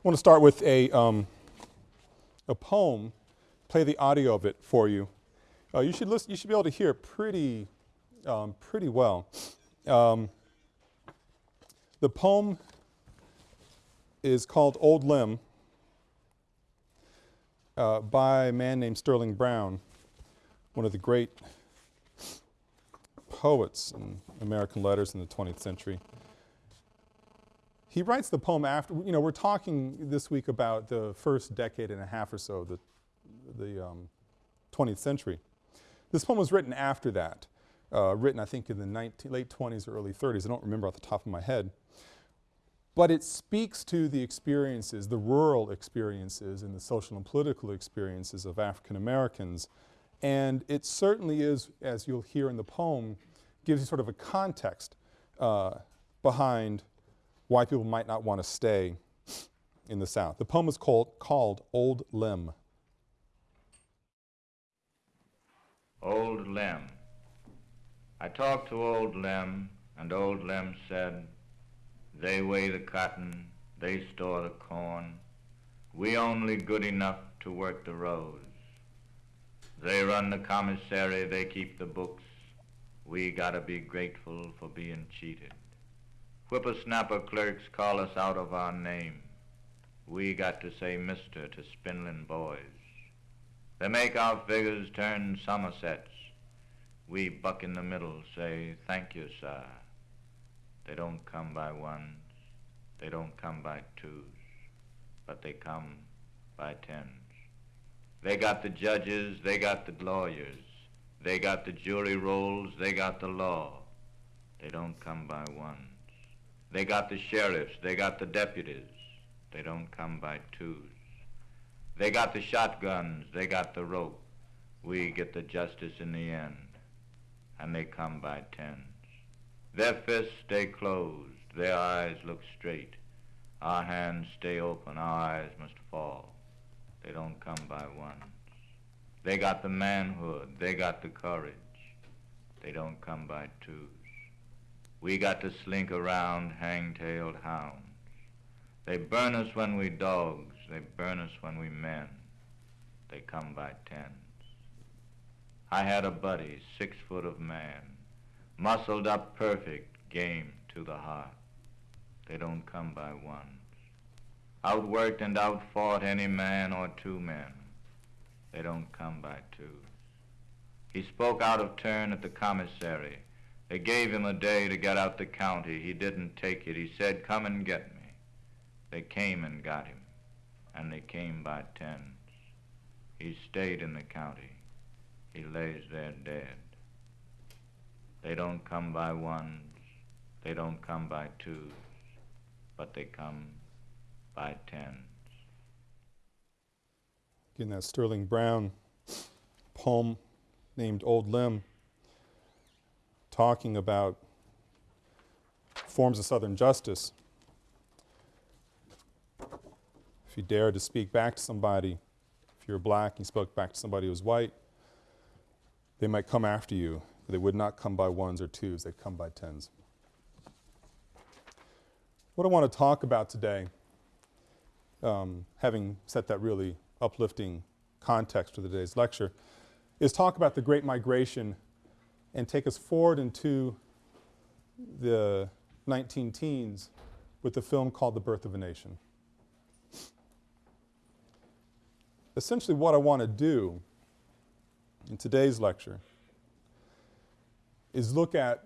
I want to start with a, um, a poem, play the audio of it for you. Uh, you, should listen, you should be able to hear pretty, um, pretty well. Um, the poem is called Old Lem uh, by a man named Sterling Brown, one of the great poets in American letters in the 20th century. He writes the poem after, you know, we're talking this week about the first decade and a half or so of the, the um, 20th century. This poem was written after that, uh, written I think in the 19, late 20s or early 30s, I don't remember off the top of my head. But it speaks to the experiences, the rural experiences and the social and political experiences of African Americans. And it certainly is, as you'll hear in the poem, gives you sort of a context uh, behind why people might not want to stay in the South. The poem is called, called Old Lem. Old Lem. I talked to Old Lem, and Old Lem said, they weigh the cotton, they store the corn. We only good enough to work the rows. They run the commissary, they keep the books. We gotta be grateful for being cheated. Whippersnapper clerks call us out of our name. We got to say mister to spindling boys. They make our figures turn somersets. We buck in the middle, say, thank you, sir. They don't come by ones, they don't come by twos, but they come by tens. They got the judges, they got the lawyers, they got the jury rolls, they got the law. They don't come by ones. They got the sheriffs, they got the deputies, they don't come by twos. They got the shotguns, they got the rope. We get the justice in the end, and they come by tens. Their fists stay closed, their eyes look straight. Our hands stay open, our eyes must fall. They don't come by ones. They got the manhood, they got the courage. They don't come by twos. We got to slink around hang-tailed hounds. They burn us when we dogs, they burn us when we men. They come by tens. I had a buddy, six foot of man muscled up perfect, game to the heart. They don't come by ones. Outworked and outfought any man or two men. They don't come by twos. He spoke out of turn at the commissary. They gave him a day to get out the county. He didn't take it. He said, come and get me. They came and got him, and they came by tens. He stayed in the county. He lays there dead. They don't come by ones, they don't come by twos, but they come by tens. Again, that Sterling Brown poem named Old Lem, talking about forms of Southern justice. If you dare to speak back to somebody, if you're black and you spoke back to somebody who was white, they might come after you but they would not come by ones or twos, they'd come by tens. What I want to talk about today, um, having set that really uplifting context for today's lecture, is talk about the Great Migration and take us forward into the 19 teens with the film called The Birth of a Nation. Essentially what I want to do in today's lecture is look at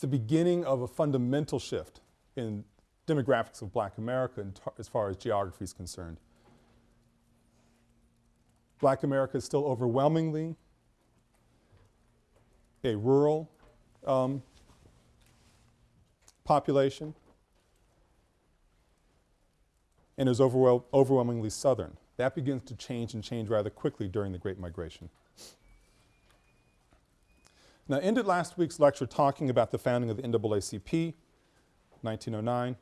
the beginning of a fundamental shift in demographics of black America as far as geography is concerned. Black America is still overwhelmingly a rural um, population and is overwhel overwhelmingly southern. That begins to change and change rather quickly during the Great Migration. Now, I ended last week's lecture talking about the founding of the NAACP, 1909. And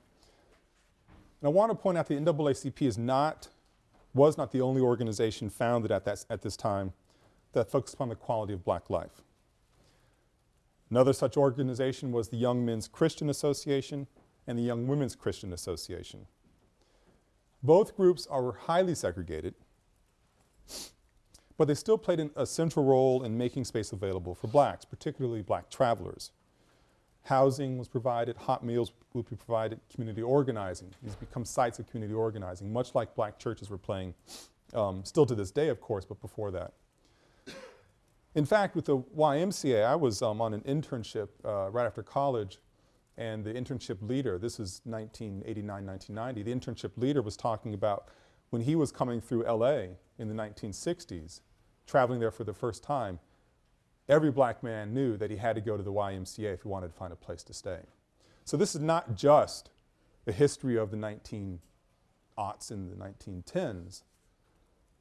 I want to point out the NAACP is not, was not the only organization founded at, that, at this time that focused upon the quality of black life. Another such organization was the Young Men's Christian Association and the Young Women's Christian Association. Both groups are highly segregated, but they still played an, a central role in making space available for blacks, particularly black travelers. Housing was provided, hot meals would be provided, community organizing. These become sites of community organizing, much like black churches were playing, um, still to this day, of course, but before that. In fact, with the YMCA, I was um, on an internship uh, right after college, and the internship leader, this is 1989, 1990, the internship leader was talking about when he was coming through LA in the 1960s, traveling there for the first time, every black man knew that he had to go to the YMCA if he wanted to find a place to stay. So this is not just the history of the 19 aughts and the 1910s,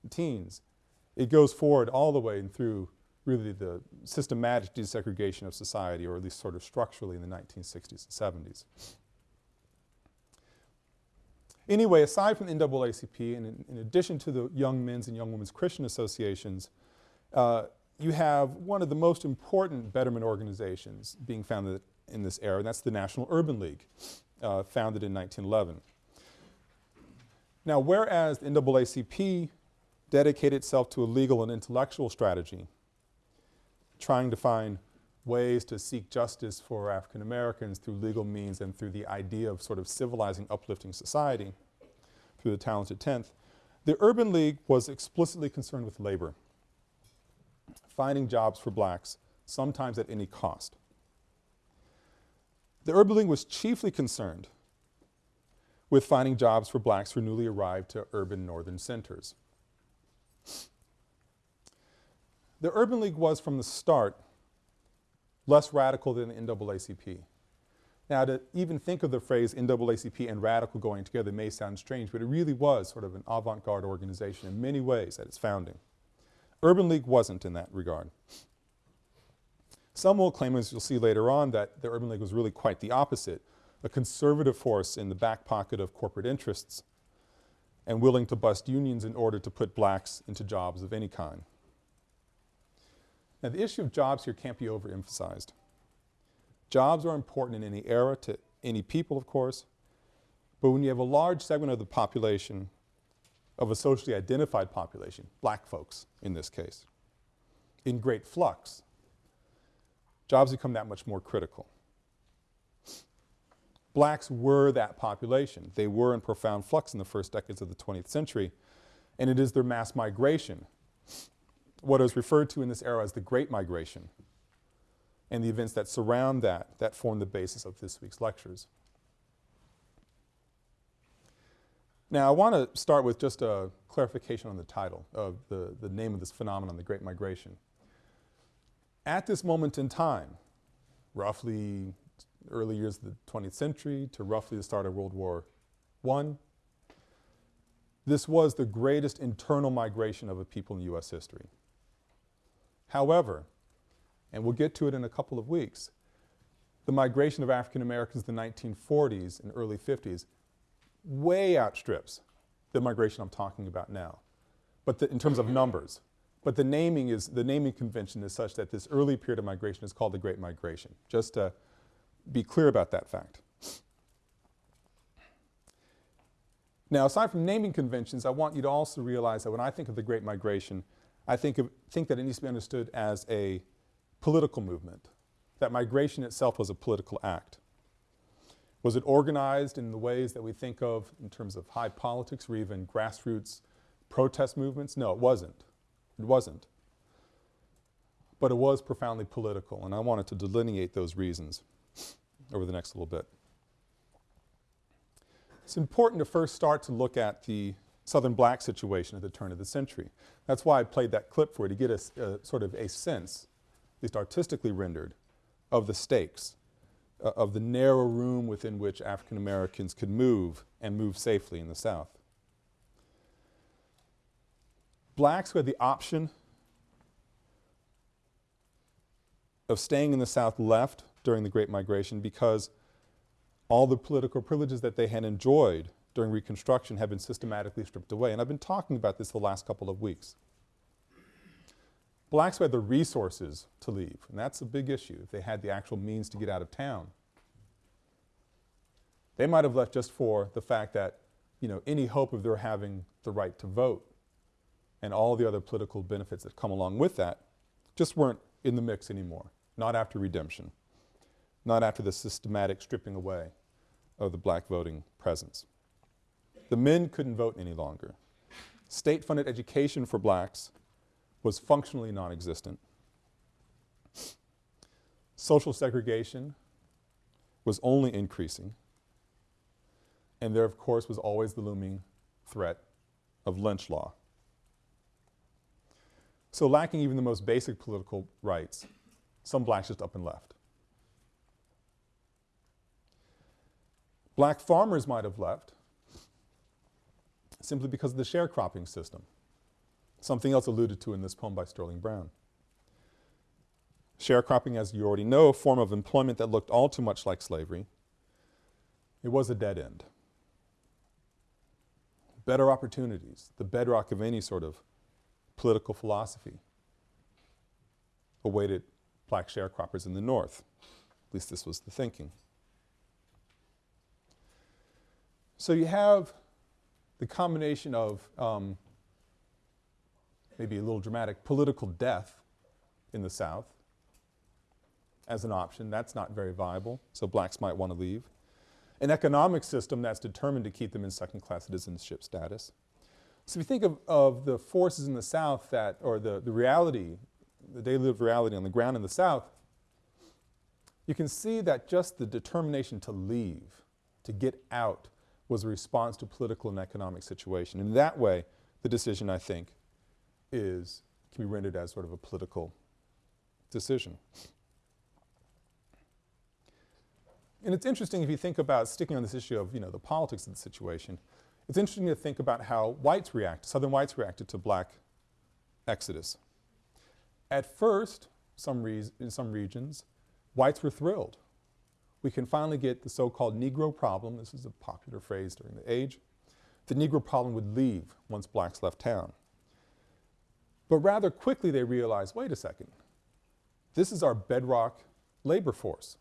teens. It goes forward all the way and through really the systematic desegregation of society, or at least sort of structurally in the 1960s and 70s. Anyway, aside from the NAACP, and in, in addition to the Young Men's and Young Women's Christian Associations, uh, you have one of the most important betterment organizations being founded in this era, and that's the National Urban League, uh, founded in 1911. Now, whereas the NAACP dedicated itself to a legal and intellectual strategy, trying to find ways to seek justice for African Americans through legal means and through the idea of sort of civilizing, uplifting society through the talented tenth, the Urban League was explicitly concerned with labor, finding jobs for blacks, sometimes at any cost. The Urban League was chiefly concerned with finding jobs for blacks who newly arrived to urban northern centers. The Urban League was from the start less radical than the NAACP. Now to even think of the phrase NAACP and radical going together may sound strange, but it really was sort of an avant-garde organization in many ways at its founding. Urban League wasn't in that regard. Some will claim, as you'll see later on, that the Urban League was really quite the opposite, a conservative force in the back pocket of corporate interests and willing to bust unions in order to put blacks into jobs of any kind. Now the issue of jobs here can't be overemphasized. Jobs are important in any era to any people, of course, but when you have a large segment of the population, of a socially identified population, black folks in this case, in great flux, jobs become that much more critical. Blacks were that population. They were in profound flux in the first decades of the 20th century, and it is their mass migration what is referred to in this era as the Great Migration and the events that surround that, that form the basis of this week's lectures. Now I want to start with just a clarification on the title of the, the name of this phenomenon, the Great Migration. At this moment in time, roughly early years of the 20th century to roughly the start of World War I, this was the greatest internal migration of a people in U.S. history. However, and we'll get to it in a couple of weeks, the migration of African Americans in the 1940s and early 50s way outstrips the migration I'm talking about now, but in terms of numbers. But the naming is, the naming convention is such that this early period of migration is called the Great Migration, just to be clear about that fact. Now aside from naming conventions, I want you to also realize that when I think of the Great Migration, I think, of, think that it needs to be understood as a political movement, that migration itself was a political act. Was it organized in the ways that we think of in terms of high politics or even grassroots protest movements? No, it wasn't. It wasn't. But it was profoundly political, and I wanted to delineate those reasons over the next little bit. It's important to first start to look at the Southern black situation at the turn of the century. That's why I played that clip for you, to get a, sort of a sense, at least artistically rendered, of the stakes, uh, of the narrow room within which African Americans could move and move safely in the South. Blacks who had the option of staying in the South left during the Great Migration because all the political privileges that they had enjoyed during Reconstruction have been systematically stripped away. And I've been talking about this the last couple of weeks. Blacks who had the resources to leave, and that's a big issue, if they had the actual means to get out of town. They might have left just for the fact that, you know, any hope of their having the right to vote and all the other political benefits that come along with that just weren't in the mix anymore. Not after redemption. Not after the systematic stripping away of the black voting presence. The men couldn't vote any longer. State-funded education for blacks was functionally non-existent. Social segregation was only increasing. And there, of course, was always the looming threat of lynch law. So lacking even the most basic political rights, some blacks just up and left. Black farmers might have left simply because of the sharecropping system, something else alluded to in this poem by Sterling Brown. Sharecropping, as you already know, a form of employment that looked all too much like slavery. It was a dead end. Better opportunities, the bedrock of any sort of political philosophy, awaited black sharecroppers in the North. At least this was the thinking. So you have the combination of um, maybe a little dramatic political death in the South as an option. That's not very viable, so blacks might want to leave. An economic system that's determined to keep them in second-class citizenship status. So if you think of, of the forces in the South that, or the, the reality, the daily lived reality on the ground in the South, you can see that just the determination to leave, to get out, was a response to political and economic situation. In that way, the decision, I think, is, can be rendered as sort of a political decision. And it's interesting if you think about sticking on this issue of, you know, the politics of the situation, it's interesting to think about how whites react, southern whites reacted to black exodus. At first, some in some regions, whites were thrilled we can finally get the so-called Negro problem, this is a popular phrase during the age, the Negro problem would leave once blacks left town. But rather quickly they realized, wait a second, this is our bedrock labor force.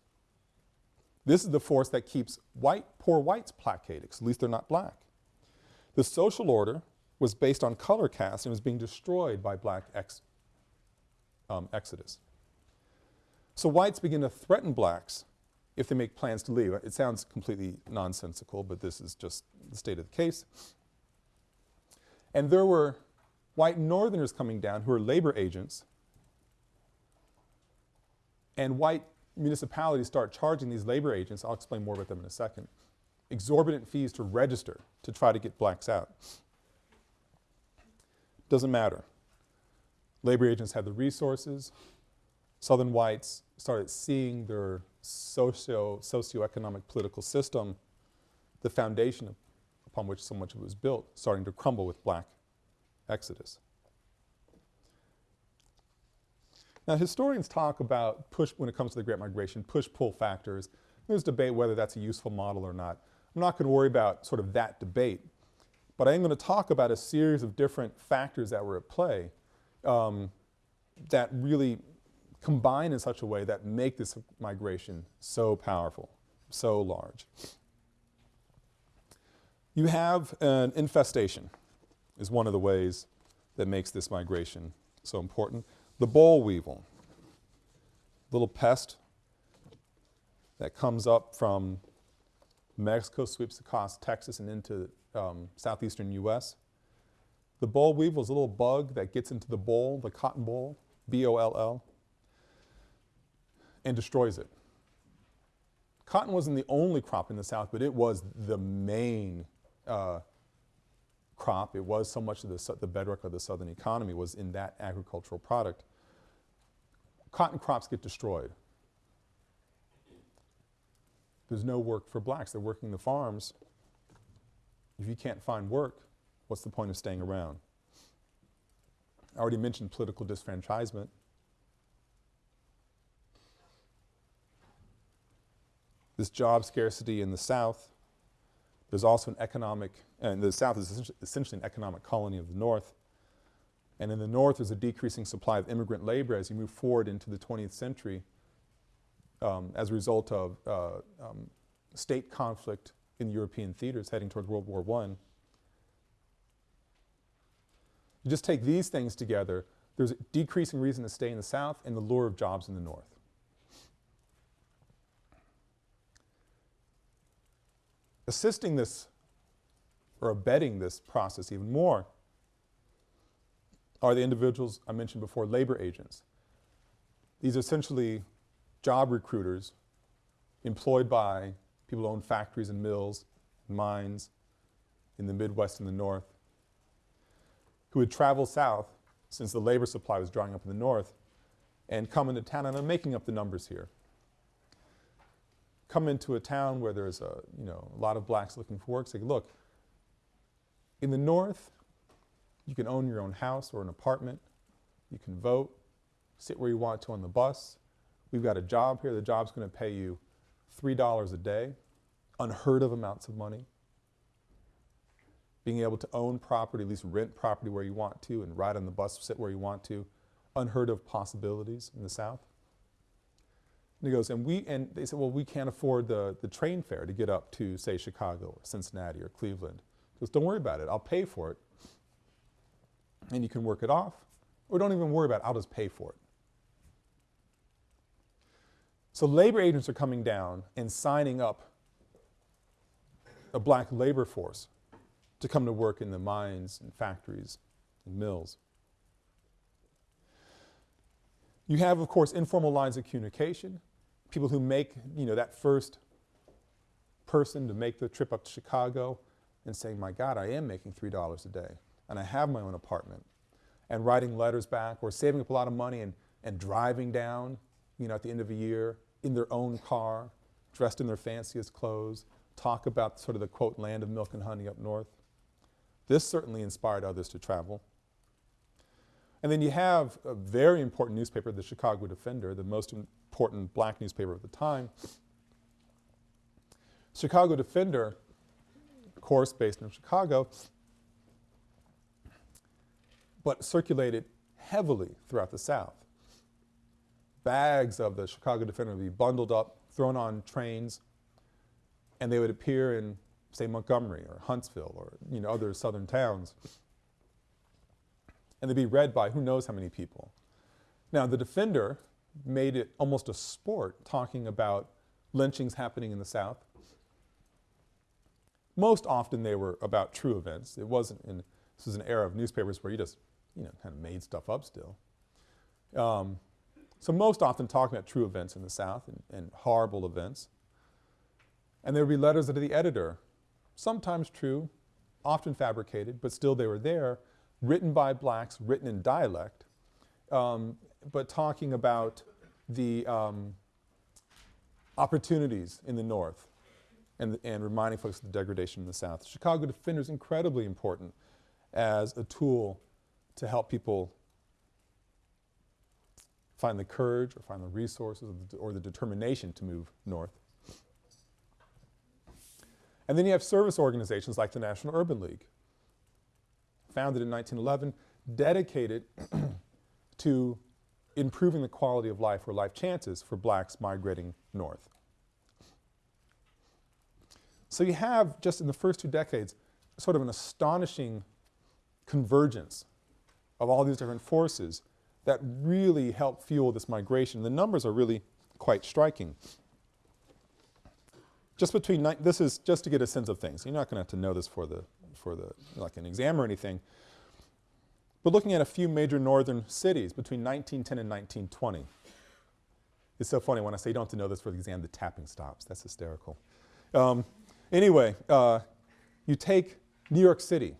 This is the force that keeps white, poor whites placated, because at least they're not black. The social order was based on color caste and was being destroyed by black ex, um, exodus. So whites begin to threaten blacks if they make plans to leave. It sounds completely nonsensical, but this is just the state of the case. And there were white northerners coming down who were labor agents and white municipalities start charging these labor agents, I'll explain more about them in a second, exorbitant fees to register to try to get blacks out. Doesn't matter. Labor agents had the resources. Southern whites started seeing their socio, socioeconomic political system, the foundation upon which so much of it was built, starting to crumble with black exodus. Now historians talk about push, when it comes to the Great Migration, push-pull factors. There's debate whether that's a useful model or not. I'm not going to worry about sort of that debate, but I am going to talk about a series of different factors that were at play um, that really combine in such a way that make this migration so powerful, so large. You have an infestation is one of the ways that makes this migration so important. The boll weevil, little pest that comes up from Mexico, sweeps across Texas and into um, southeastern U.S. The boll weevil is a little bug that gets into the boll, the cotton boll, B-O-L-L, and destroys it. Cotton wasn't the only crop in the South, but it was the main uh, crop. It was so much of the, the bedrock of the Southern economy was in that agricultural product. Cotton crops get destroyed. There's no work for blacks. They're working the farms. If you can't find work, what's the point of staying around? I already mentioned political disfranchisement. This job scarcity in the South. There's also an economic, and the South is essentially an economic colony of the North. And in the North, there's a decreasing supply of immigrant labor as you move forward into the 20th century um, as a result of uh, um, state conflict in the European theaters heading towards World War I. You just take these things together, there's a decreasing reason to stay in the South and the lure of jobs in the North. Assisting this or abetting this process even more are the individuals I mentioned before, labor agents. These are essentially job recruiters employed by people who own factories and mills, and mines in the Midwest and the North, who would travel south since the labor supply was drying up in the North and come into town, and I'm making up the numbers here. Come into a town where there's a, you know, a lot of blacks looking for work, say, look, in the North, you can own your own house or an apartment, you can vote, sit where you want to on the bus. We've got a job here, the job's going to pay you $3 a day, unheard of amounts of money. Being able to own property, at least rent property where you want to, and ride on the bus, sit where you want to, unheard of possibilities in the South. And he goes, and we, and they said, well, we can't afford the, the train fare to get up to, say, Chicago or Cincinnati or Cleveland. He goes, don't worry about it, I'll pay for it. And you can work it off, or don't even worry about it, I'll just pay for it. So labor agents are coming down and signing up a black labor force to come to work in the mines and factories and mills. You have, of course, informal lines of communication, people who make, you know, that first person to make the trip up to Chicago and saying, my God, I am making $3 a day and I have my own apartment and writing letters back or saving up a lot of money and, and driving down, you know, at the end of a year in their own car, dressed in their fanciest clothes, talk about sort of the quote, land of milk and honey up north. This certainly inspired others to travel. And then you have a very important newspaper, the Chicago Defender, the most important black newspaper of the time. Chicago Defender, of course based in Chicago, but circulated heavily throughout the South. Bags of the Chicago Defender would be bundled up, thrown on trains, and they would appear in, say, Montgomery or Huntsville or, you know, other southern towns and they'd be read by who knows how many people. Now, the Defender made it almost a sport talking about lynchings happening in the South. Most often they were about true events. It wasn't in, this was an era of newspapers where you just, you know, kind of made stuff up still. Um, so most often talking about true events in the South and, and horrible events. And there would be letters to the editor, sometimes true, often fabricated, but still they were there written by blacks, written in dialect, um, but talking about the um, opportunities in the North and, and reminding folks of the degradation in the South. Chicago Defender is incredibly important as a tool to help people find the courage or find the resources or the, or the determination to move north. And then you have service organizations like the National Urban League founded in 1911, dedicated to improving the quality of life or life chances for blacks migrating north. So you have, just in the first two decades, sort of an astonishing convergence of all these different forces that really help fuel this migration. The numbers are really quite striking. Just between, this is just to get a sense of things. You're not going to have to know this for the for the, like an exam or anything. But looking at a few major northern cities between 1910 and 1920. It's so funny when I say you don't have to know this for the exam, the tapping stops. That's hysterical. Um, anyway, uh, you take New York City.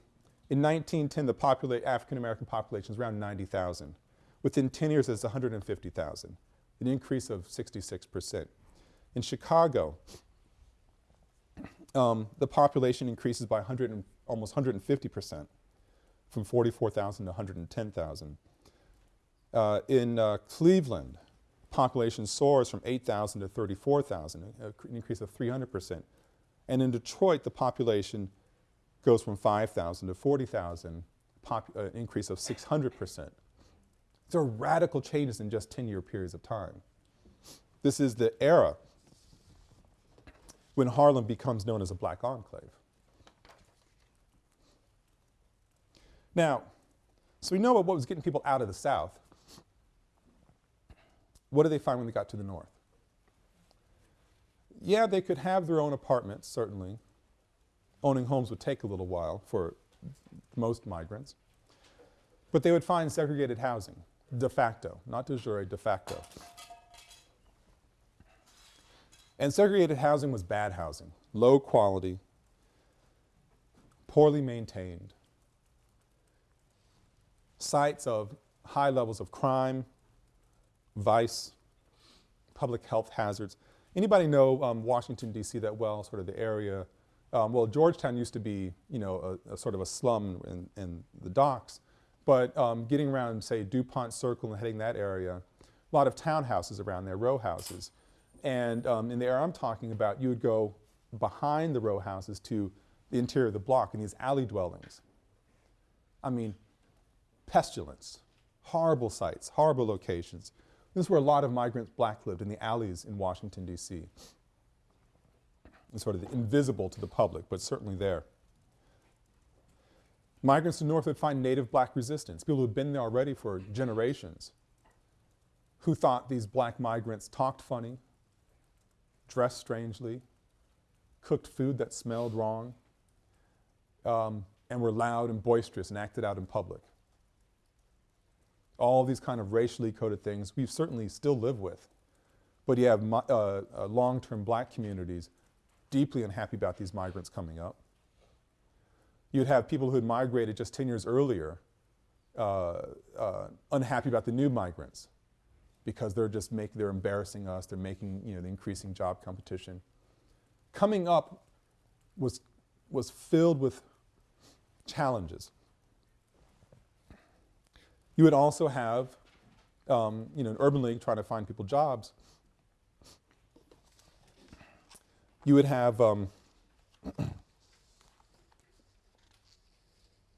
In 1910, the popula African American population is around 90,000. Within 10 years, it's 150,000, an increase of 66 percent. In Chicago, um, the population increases by 100 and, almost 150 percent, from 44,000 to 110,000. Uh, in uh, Cleveland, population soars from 8,000 to 34,000, an increase of 300 percent. And in Detroit, the population goes from 5,000 to 40,000, an uh, increase of 600 percent. These are radical changes in just 10-year periods of time. This is the era when Harlem becomes known as a black enclave. Now, so we know what was getting people out of the South. What did they find when they got to the North? Yeah, they could have their own apartments, certainly. Owning homes would take a little while for most migrants. But they would find segregated housing, de facto, not de jure, de facto. And segregated housing was bad housing, low quality, poorly maintained, sites of high levels of crime, vice, public health hazards. Anybody know um, Washington, D.C. that well, sort of the area? Um, well, Georgetown used to be, you know, a, a sort of a slum in, in the docks, but um, getting around, say, DuPont Circle and heading that area, a lot of townhouses around there, row houses. And um, in the area I'm talking about, you would go behind the row houses to the interior of the block in these alley dwellings. I mean, pestilence, horrible sites, horrible locations. This is where a lot of migrants black lived, in the alleys in Washington, D.C. Sort of invisible to the public, but certainly there. Migrants to the north would find native black resistance, people who had been there already for generations, who thought these black migrants talked funny, dressed strangely, cooked food that smelled wrong, um, and were loud and boisterous and acted out in public all these kind of racially coded things we certainly still live with. But you have uh, uh, long-term black communities deeply unhappy about these migrants coming up. You'd have people who had migrated just 10 years earlier uh, uh, unhappy about the new migrants because they're just making, they're embarrassing us, they're making, you know, the increasing job competition. Coming up was, was filled with challenges. You would also have, um, you know, an urban league trying to find people jobs. You would have um,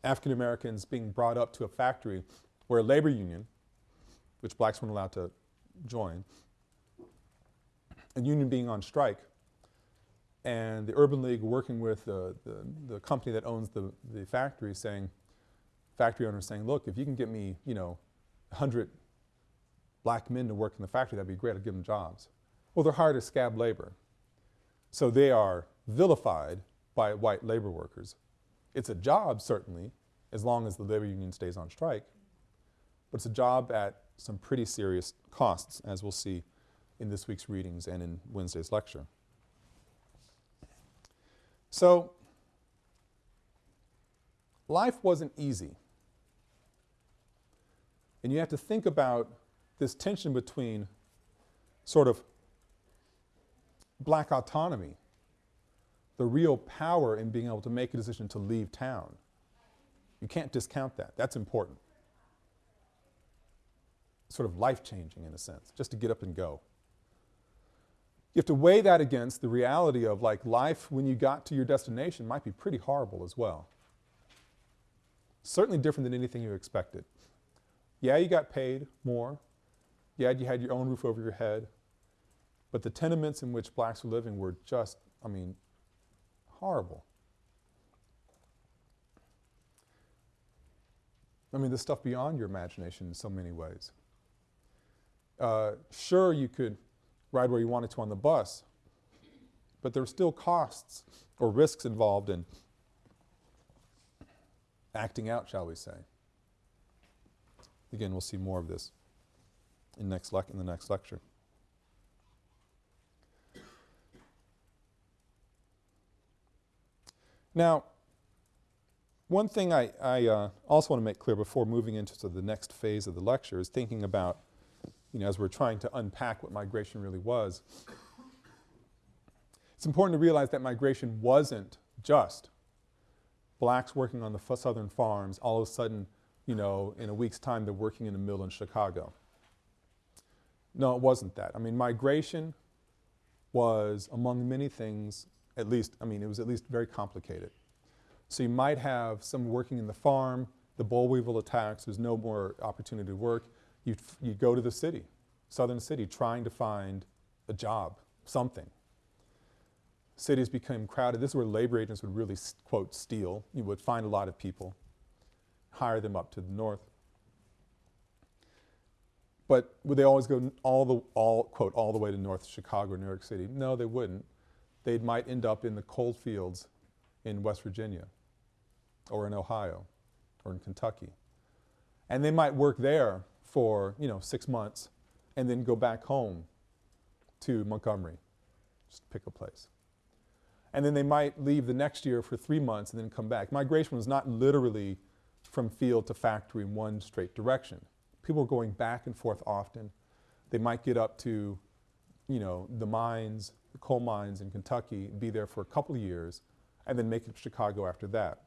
African Americans being brought up to a factory where a labor union, which blacks weren't allowed to join, a union being on strike, and the Urban League working with the, the, the company that owns the, the factory saying, factory owner saying, look, if you can get me, you know, 100 black men to work in the factory, that'd be great, I'd give them jobs. Well, they're hired as scab labor. So they are vilified by white labor workers. It's a job, certainly, as long as the labor union stays on strike, but it's a job at some pretty serious costs, as we'll see in this week's readings and in Wednesday's lecture. So, life wasn't easy. And you have to think about this tension between sort of black autonomy, the real power in being able to make a decision to leave town. You can't discount that. That's important. Sort of life-changing in a sense, just to get up and go. You have to weigh that against the reality of like life when you got to your destination might be pretty horrible as well. Certainly different than anything you expected. Yeah, you got paid more. Yeah, you had your own roof over your head. But the tenements in which blacks were living were just, I mean, horrible. I mean, the stuff beyond your imagination in so many ways. Uh, sure, you could ride where you wanted to on the bus, but there were still costs or risks involved in acting out, shall we say. Again, we'll see more of this in, next in the next lecture. Now, one thing I, I uh, also want to make clear before moving into the next phase of the lecture is thinking about, you know, as we're trying to unpack what migration really was, it's important to realize that migration wasn't just blacks working on the southern farms all of a sudden you know, in a week's time they're working in a mill in Chicago. No, it wasn't that. I mean, migration was, among many things, at least, I mean, it was at least very complicated. So you might have someone working in the farm, the boll weevil attacks, there's no more opportunity to work. You, you go to the city, southern city, trying to find a job, something. cities became crowded. This is where labor agents would really, quote, steal. You would find a lot of people, hire them up to the north. But would they always go all the, all, quote, all the way to North Chicago or New York City? No, they wouldn't. They might end up in the coal fields in West Virginia or in Ohio or in Kentucky. And they might work there for, you know, six months and then go back home to Montgomery, just pick a place. And then they might leave the next year for three months and then come back. Migration was not literally from field to factory in one straight direction. People were going back and forth often. They might get up to, you know, the mines, the coal mines in Kentucky, be there for a couple of years, and then make it to Chicago after that.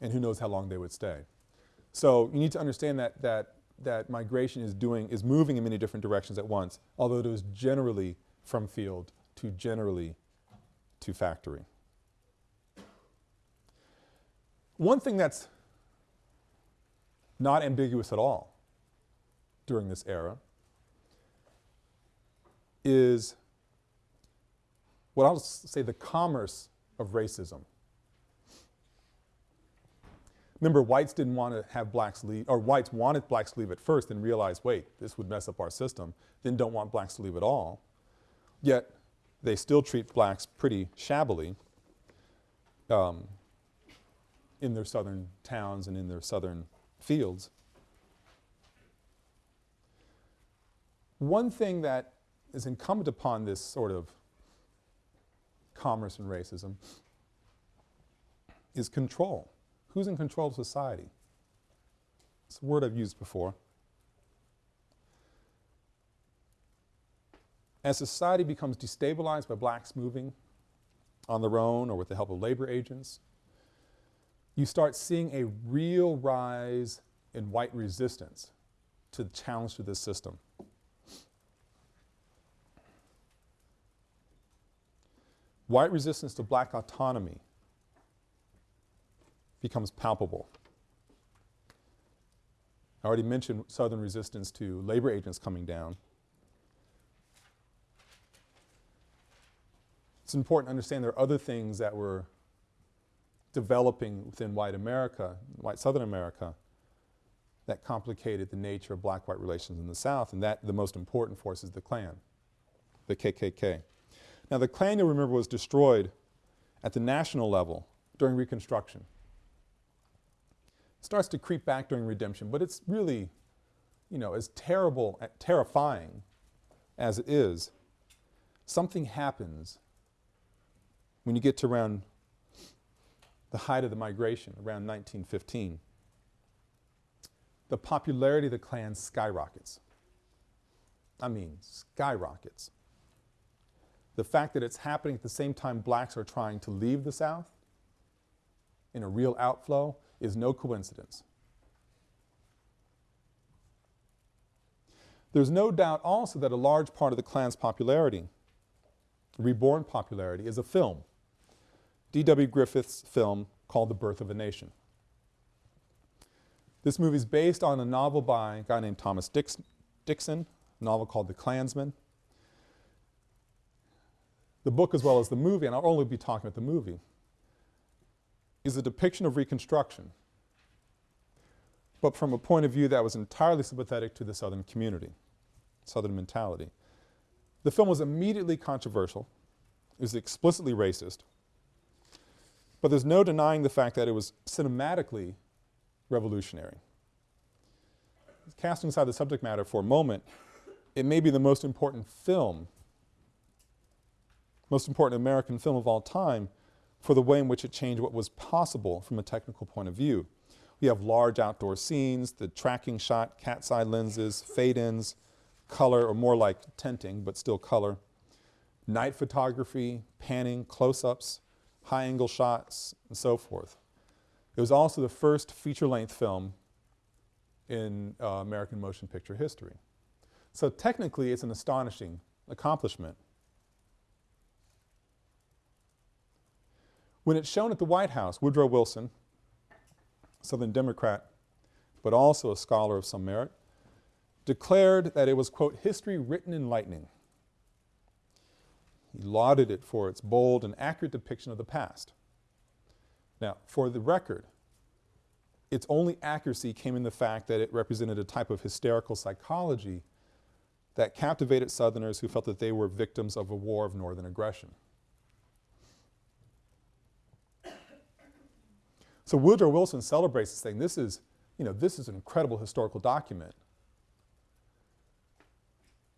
And who knows how long they would stay. So you need to understand that, that, that migration is doing, is moving in many different directions at once, although it is generally from field to generally to factory. One thing that's not ambiguous at all during this era is what I'll say the commerce of racism. Remember, whites didn't want to have blacks leave, or whites wanted blacks to leave at first and realized, wait, this would mess up our system, then don't want blacks to leave at all. Yet, they still treat blacks pretty shabbily um, in their southern towns and in their southern fields. One thing that is incumbent upon this sort of commerce and racism is control. Who's in control of society? It's a word I've used before. As society becomes destabilized by blacks moving on their own or with the help of labor agents, you start seeing a real rise in white resistance to the challenge to this system. White resistance to black autonomy becomes palpable. I already mentioned Southern resistance to labor agents coming down. It's important to understand there are other things that were developing within white America, white Southern America, that complicated the nature of black-white relations in the South, and that the most important force is the Klan, the KKK. Now the Klan, you'll remember, was destroyed at the national level during Reconstruction. It starts to creep back during redemption, but it's really, you know, as terrible, terrifying as it is, something happens when you get to around the height of the migration, around 1915. The popularity of the Klan skyrockets. I mean, skyrockets. The fact that it's happening at the same time blacks are trying to leave the South in a real outflow is no coincidence. There's no doubt also that a large part of the Klan's popularity, reborn popularity, is a film. D.W. Griffith's film called The Birth of a Nation. This movie is based on a novel by a guy named Thomas Dix Dixon, a novel called The Clansman. The book as well as the movie, and I'll only be talking about the movie, is a depiction of Reconstruction, but from a point of view that was entirely sympathetic to the Southern community, Southern mentality. The film was immediately controversial. It was explicitly racist. But there's no denying the fact that it was cinematically revolutionary. Casting aside the subject matter for a moment, it may be the most important film, most important American film of all time for the way in which it changed what was possible from a technical point of view. We have large outdoor scenes, the tracking shot, cat's eye lenses, fade-ins, color, or more like tinting, but still color, night photography, panning, close-ups, high-angle shots, and so forth. It was also the first feature-length film in uh, American motion picture history. So technically, it's an astonishing accomplishment. When it's shown at the White House, Woodrow Wilson, Southern Democrat, but also a scholar of some merit, declared that it was, quote, history written in lightning. He lauded it for its bold and accurate depiction of the past. Now, for the record, its only accuracy came in the fact that it represented a type of hysterical psychology that captivated Southerners who felt that they were victims of a war of northern aggression. So Woodrow Wilson celebrates this thing. This is, you know, this is an incredible historical document.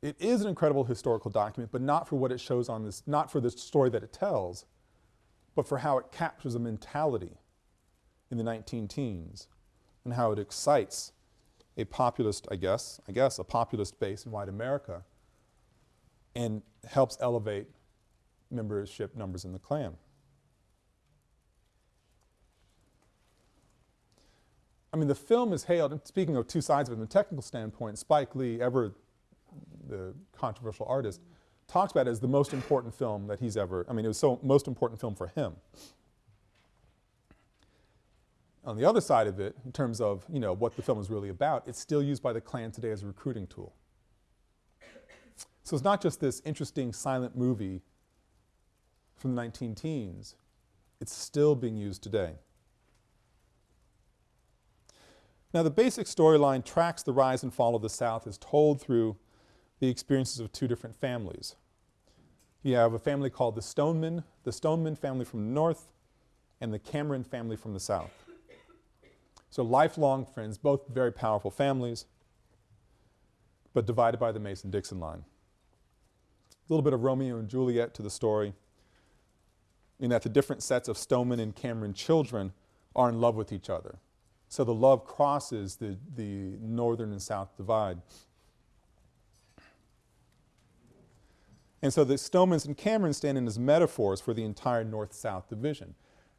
It is an incredible historical document, but not for what it shows on this, not for the story that it tells, but for how it captures a mentality in the 19 teens and how it excites a populist, I guess, I guess, a populist base in white America and helps elevate membership numbers in the Klan. I mean, the film is hailed, and speaking of two sides of it, from a technical standpoint, Spike Lee, ever the controversial artist, talks about it as the most important film that he's ever, I mean, it was so most important film for him. On the other side of it, in terms of, you know, what the film is really about, it's still used by the Klan today as a recruiting tool. So it's not just this interesting silent movie from the 19 teens, it's still being used today. Now the basic storyline tracks the rise and fall of the South as told through the experiences of two different families. You have a family called the Stoneman, the Stoneman family from the north, and the Cameron family from the south. So lifelong friends, both very powerful families, but divided by the Mason-Dixon line. A little bit of Romeo and Juliet to the story, in that the different sets of Stoneman and Cameron children are in love with each other. So the love crosses the, the northern and south divide. And so the Stonemans and Camerons stand in as metaphors for the entire north-south division.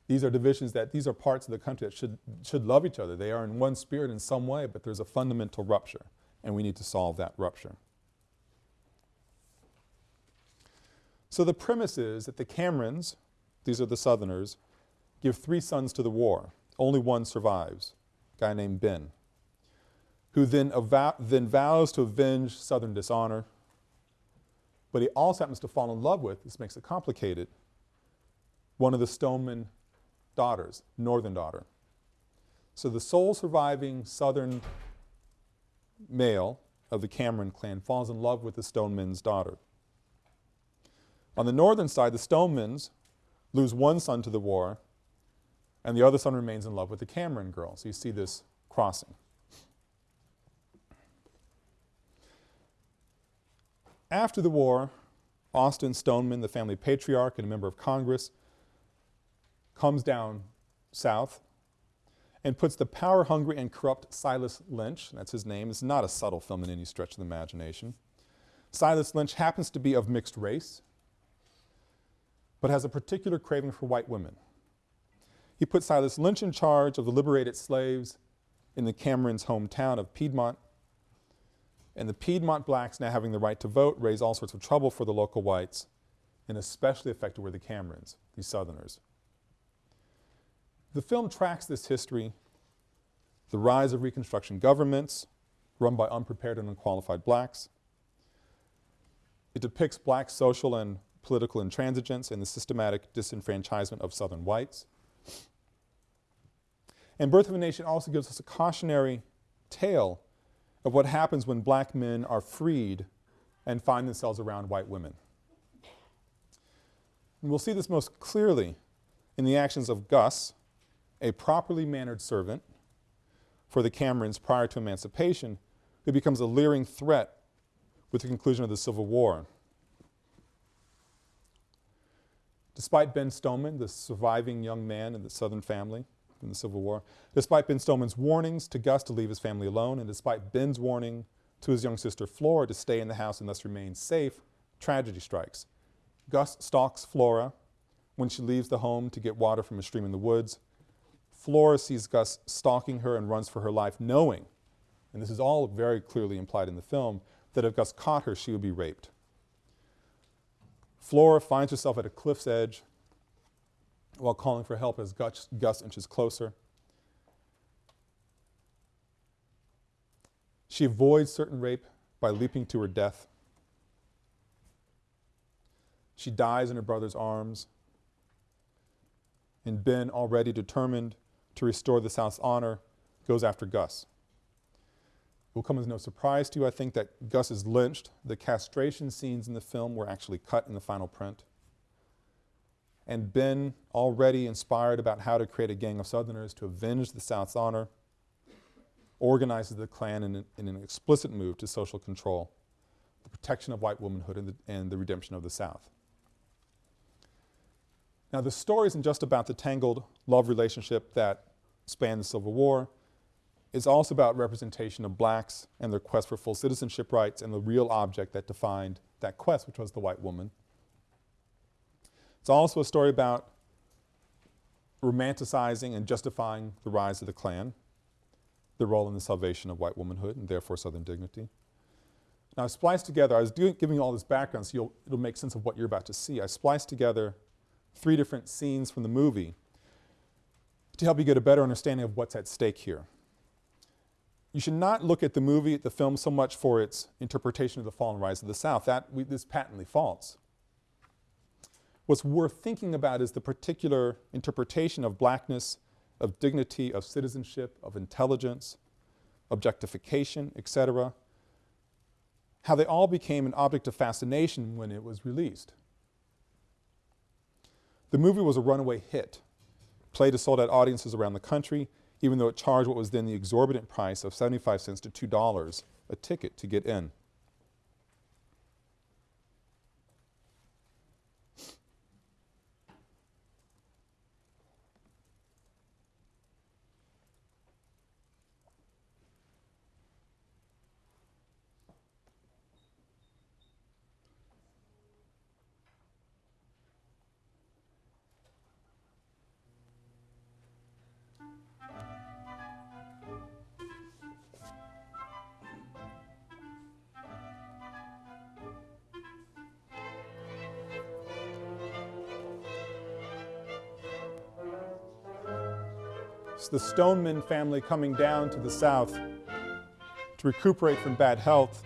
These are divisions that, these are parts of the country that should, should love each other. They are in one spirit in some way, but there's a fundamental rupture, and we need to solve that rupture. So the premise is that the Camerons, these are the Southerners, give three sons to the war. Only one survives, a guy named Ben, who then, then vows to avenge Southern dishonor, but he also happens to fall in love with, this makes it complicated, one of the Stoneman daughters, northern daughter. So the sole surviving southern male of the Cameron clan falls in love with the Stoneman's daughter. On the northern side, the Stonemans lose one son to the war, and the other son remains in love with the Cameron girl. So you see this crossing. After the war, Austin Stoneman, the family patriarch and a member of Congress, comes down south and puts the power-hungry and corrupt Silas Lynch, that's his name, it's not a subtle film in any stretch of the imagination. Silas Lynch happens to be of mixed race, but has a particular craving for white women. He put Silas Lynch in charge of the liberated slaves in the Cameron's hometown of Piedmont, and the Piedmont blacks now having the right to vote raise all sorts of trouble for the local whites, and especially affected were the Camerons, these Southerners. The film tracks this history, the rise of Reconstruction governments run by unprepared and unqualified blacks. It depicts black social and political intransigence and the systematic disenfranchisement of Southern whites. And Birth of a Nation also gives us a cautionary tale of what happens when black men are freed and find themselves around white women. And we'll see this most clearly in the actions of Gus, a properly mannered servant for the Camerons prior to emancipation, who becomes a leering threat with the conclusion of the Civil War. Despite Ben Stoneman, the surviving young man in the Southern family in the Civil War, despite Ben Stoneman's warnings to Gus to leave his family alone, and despite Ben's warning to his young sister Flora to stay in the house and thus remain safe, tragedy strikes. Gus stalks Flora when she leaves the home to get water from a stream in the woods. Flora sees Gus stalking her and runs for her life, knowing, and this is all very clearly implied in the film, that if Gus caught her, she would be raped. Flora finds herself at a cliff's edge while calling for help as Gus, Gus inches closer. She avoids certain rape by leaping to her death. She dies in her brother's arms. And Ben, already determined to restore the South's honor, goes after Gus. It will come as no surprise to you, I think, that Gus is lynched. The castration scenes in the film were actually cut in the final print. And Ben, already inspired about how to create a gang of Southerners to avenge the South's honor, organizes the Klan in, in an explicit move to social control, the protection of white womanhood and the, and the redemption of the South. Now the story isn't just about the tangled love relationship that spanned the Civil War. It's also about representation of blacks and their quest for full citizenship rights and the real object that defined that quest, which was the white woman. It's also a story about romanticizing and justifying the rise of the Klan, the role in the salvation of white womanhood and therefore Southern dignity. Now I spliced together, I was giving you all this background so it'll make sense of what you're about to see. I spliced together three different scenes from the movie to help you get a better understanding of what's at stake here. You should not look at the movie, the film, so much for its interpretation of the fall and rise of the South. That is patently false. What's worth thinking about is the particular interpretation of blackness, of dignity, of citizenship, of intelligence, objectification, etc. How they all became an object of fascination when it was released. The movie was a runaway hit, played to sold out audiences around the country, even though it charged what was then the exorbitant price of 75 cents to $2 a ticket to get in. The Stoneman family coming down to the south to recuperate from bad health.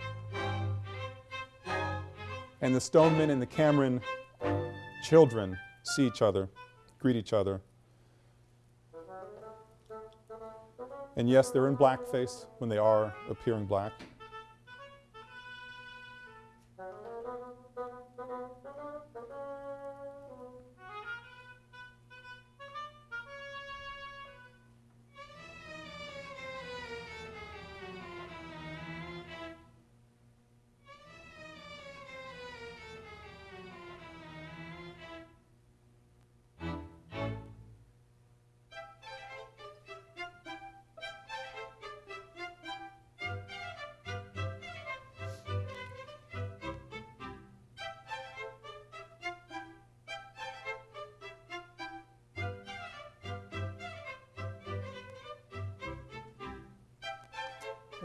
And the Stoneman and the Cameron children see each other, greet each other. And yes, they're in blackface when they are appearing black.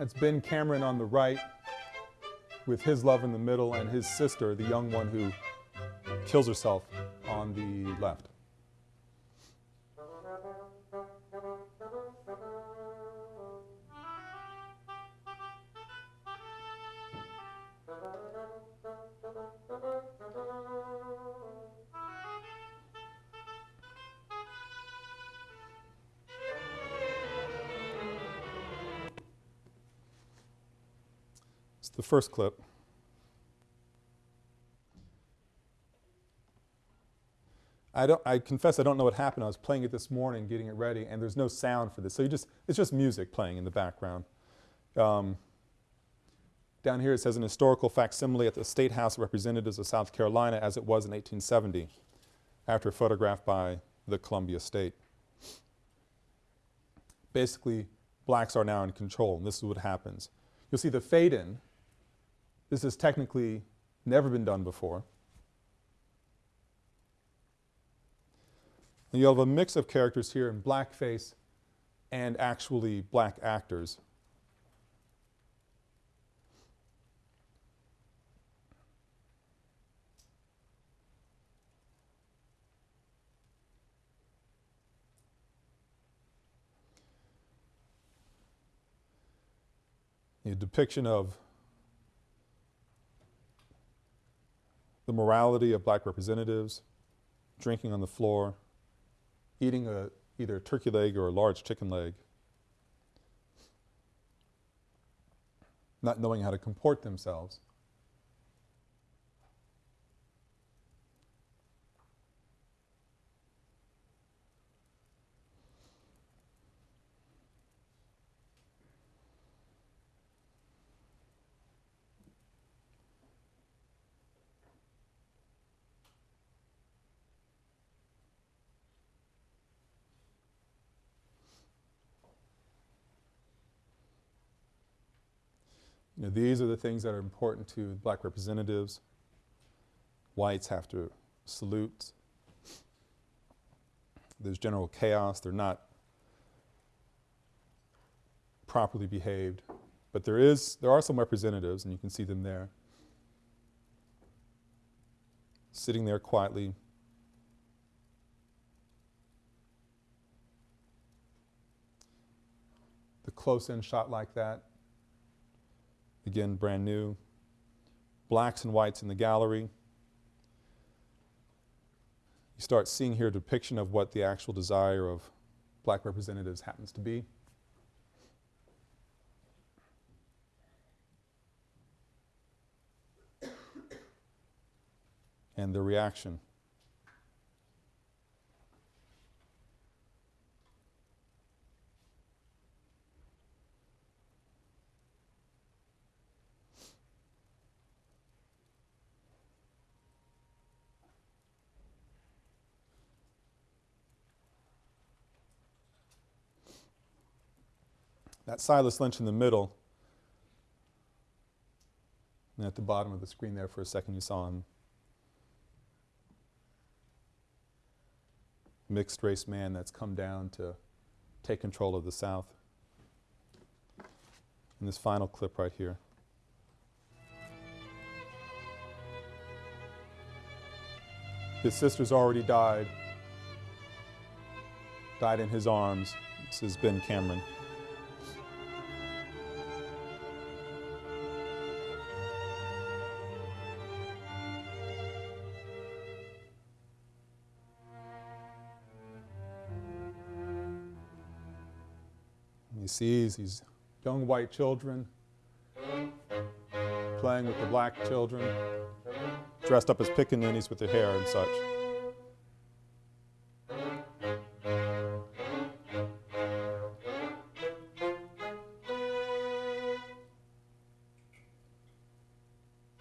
That's Ben Cameron on the right with his love in the middle and his sister, the young one who kills herself on the left. First clip. I don't, I confess I don't know what happened. I was playing it this morning, getting it ready, and there's no sound for this. So you just, it's just music playing in the background. Um, down here it says an historical facsimile at the State House of Representatives of South Carolina as it was in 1870, after a photograph by the Columbia State. Basically, blacks are now in control, and this is what happens. You'll see the fade in this has technically never been done before. And you'll have a mix of characters here in blackface and actually black actors. A depiction of the morality of black representatives, drinking on the floor, eating a, either a turkey leg or a large chicken leg, not knowing how to comport themselves. Know, these are the things that are important to black representatives. Whites have to salute. There's general chaos. They're not properly behaved. But there is, there are some representatives, and you can see them there, sitting there quietly. The close-in shot like that again brand new. Blacks and whites in the gallery. You start seeing here a depiction of what the actual desire of black representatives happens to be. and the reaction. That Silas Lynch in the middle, and at the bottom of the screen there for a second you saw him. Mixed race man that's come down to take control of the South. In this final clip right here. His sister's already died, died in his arms. This is Ben Cameron. Sees these young white children playing with the black children, dressed up as pickaninnies with their hair and such.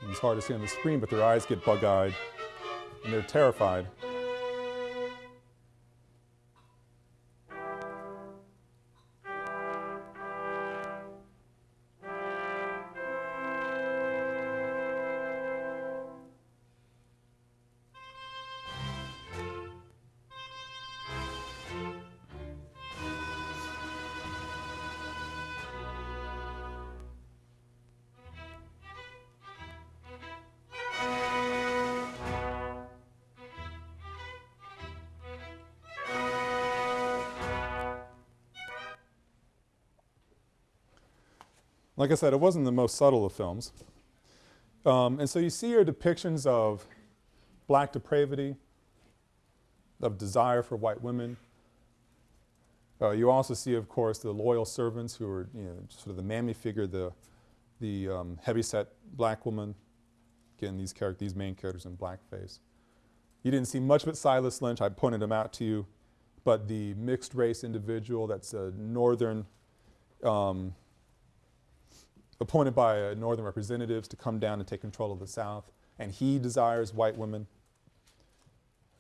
It's hard to see on the screen, but their eyes get bug-eyed and they're terrified. Like I said, it wasn't the most subtle of films. Um, and so you see here depictions of black depravity, of desire for white women. Uh, you also see, of course, the loyal servants who are, you know, sort of the mammy figure, the, the um, heavyset black woman. Again, these characters, these main characters in blackface. You didn't see much of it Silas Lynch. I pointed him out to you. But the mixed race individual that's a northern um, appointed by uh, northern representatives to come down and take control of the South, and he desires white women.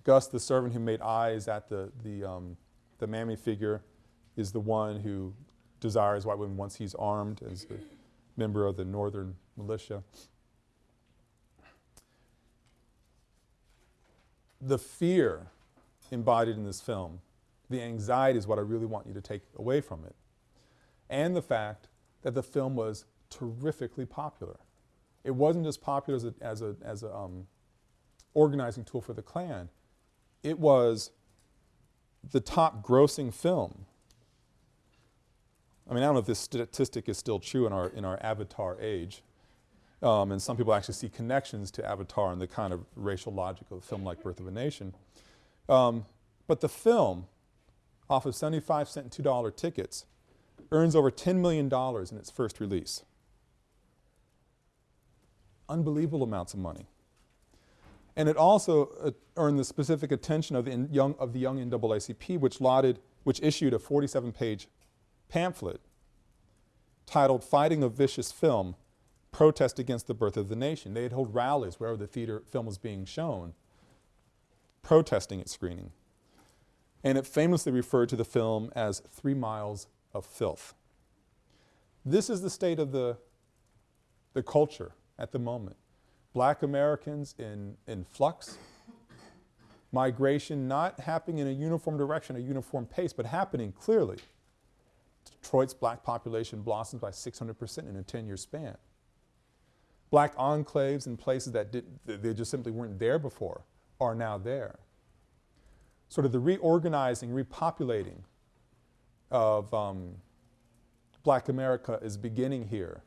Gus, the servant who made eyes at the, the, um, the mammy figure, is the one who desires white women once he's armed as a member of the northern militia. The fear embodied in this film, the anxiety is what I really want you to take away from it. And the fact that the film was terrifically popular. It wasn't just popular as a, as a, as a um, organizing tool for the Klan. It was the top grossing film. I mean, I don't know if this statistic is still true in our, in our avatar age, Um, and some people actually see connections to Avatar and the kind of racial logic of a film like Birth of a Nation. Um, but the film, off of 75 cent and $2 tickets, earns over $10 million in its first release. Unbelievable amounts of money. And it also uh, earned the specific attention of the young, of the young NAACP, which, lauded, which issued a 47-page pamphlet titled Fighting a Vicious Film, Protest Against the Birth of the Nation. They'd hold rallies wherever the theater film was being shown, protesting its screening. And it famously referred to the film as Three Miles of Filth. This is the state of the, the culture at the moment. Black Americans in, in flux, migration not happening in a uniform direction, a uniform pace, but happening clearly. Detroit's black population blossoms by 600% in a 10-year span. Black enclaves in places that did, they just simply weren't there before are now there. Sort of the reorganizing, repopulating of um, black America is beginning here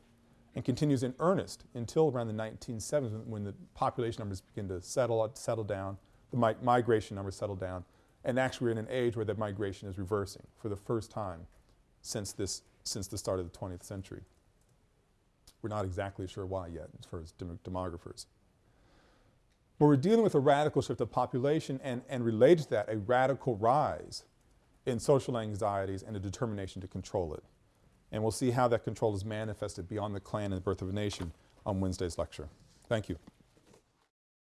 and continues in earnest until around the 1970s when the population numbers begin to settle, settle down, the mi migration numbers settle down, and actually we're in an age where the migration is reversing for the first time since, this, since the start of the 20th century. We're not exactly sure why yet as far as dem demographers. But we're dealing with a radical shift of population and, and related to that, a radical rise in social anxieties and a determination to control it. And we'll see how that control is manifested beyond the Klan and the birth of a nation on Wednesday's lecture. Thank you.